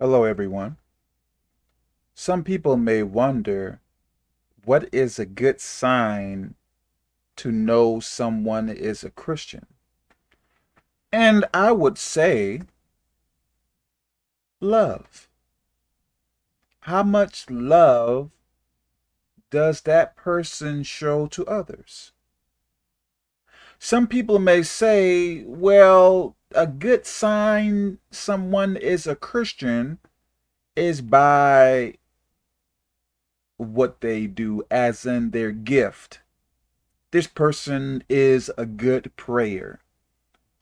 Hello, everyone. Some people may wonder what is a good sign to know someone is a Christian? And I would say love. How much love does that person show to others? Some people may say, well, a good sign someone is a Christian is by what they do, as in their gift. This person is a good prayer.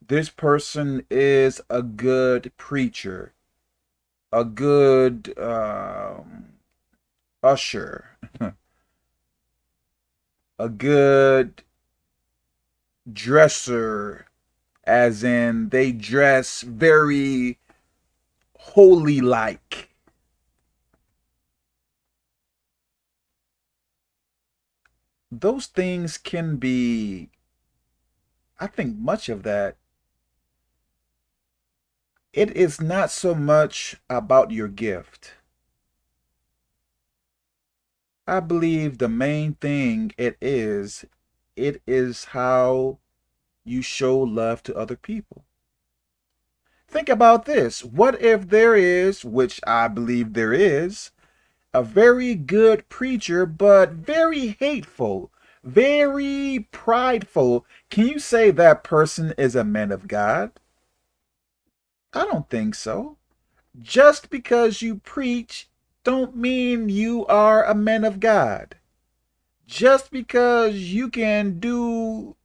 This person is a good preacher, a good um, usher, a good dresser, as in they dress very holy like. Those things can be, I think much of that, it is not so much about your gift. I believe the main thing it is, it is how you show love to other people. Think about this. What if there is, which I believe there is, a very good preacher, but very hateful, very prideful? Can you say that person is a man of God? I don't think so. Just because you preach don't mean you are a man of God. Just because you can do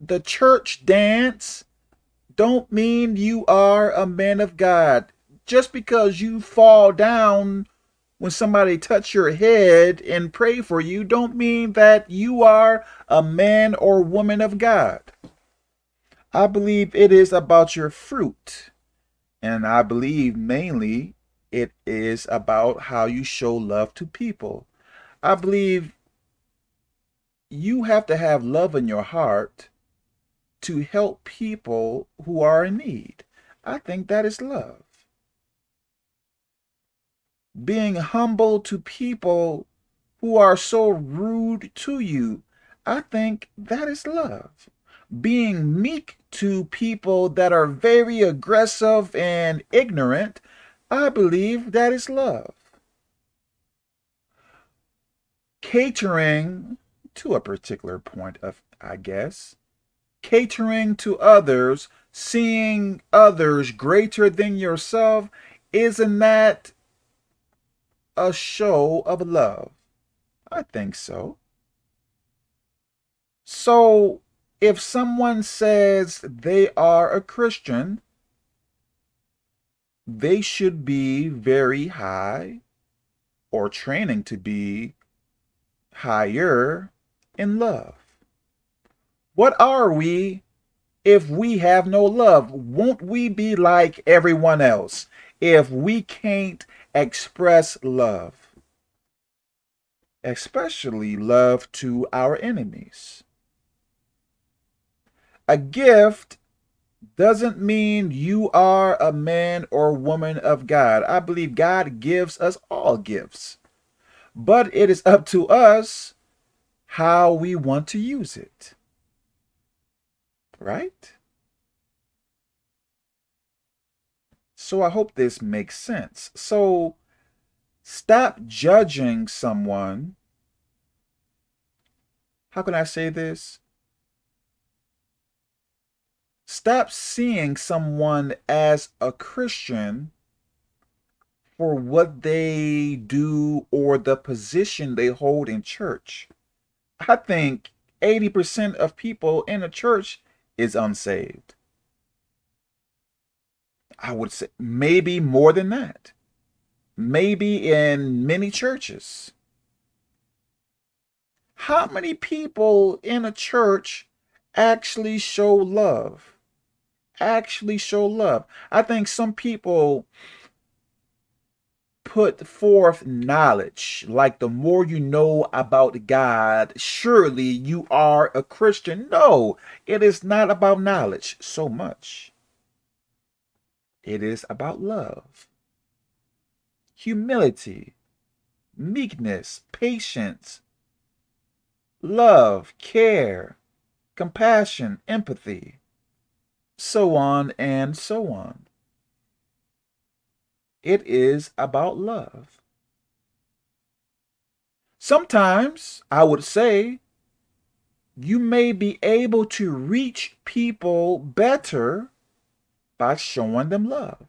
the church dance don't mean you are a man of God. Just because you fall down when somebody touch your head and pray for you don't mean that you are a man or woman of God. I believe it is about your fruit. And I believe mainly it is about how you show love to people. I believe you have to have love in your heart to help people who are in need. I think that is love. Being humble to people who are so rude to you, I think that is love. Being meek to people that are very aggressive and ignorant, I believe that is love. Catering to a particular point of, I guess, catering to others, seeing others greater than yourself, isn't that a show of love? I think so. So, if someone says they are a Christian, they should be very high or training to be higher in love. What are we if we have no love? Won't we be like everyone else if we can't express love? Especially love to our enemies. A gift doesn't mean you are a man or woman of God. I believe God gives us all gifts. But it is up to us how we want to use it right? So I hope this makes sense. So stop judging someone. How can I say this? Stop seeing someone as a Christian for what they do or the position they hold in church. I think 80% of people in a church is unsaved. I would say maybe more than that. Maybe in many churches. How many people in a church actually show love? Actually show love. I think some people put forth knowledge, like the more you know about God, surely you are a Christian. No, it is not about knowledge so much. It is about love, humility, meekness, patience, love, care, compassion, empathy, so on and so on. It is about love. Sometimes, I would say, you may be able to reach people better by showing them love.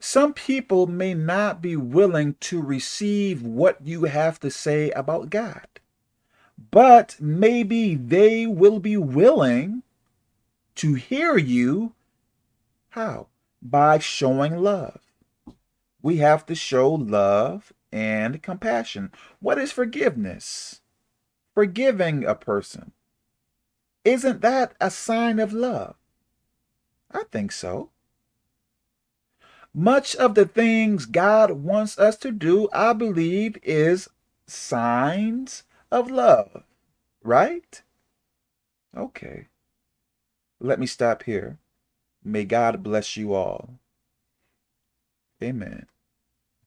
Some people may not be willing to receive what you have to say about God, but maybe they will be willing to hear you. How? by showing love. We have to show love and compassion. What is forgiveness? Forgiving a person. Isn't that a sign of love? I think so. Much of the things God wants us to do, I believe, is signs of love, right? Okay. Let me stop here. May God bless you all. Amen.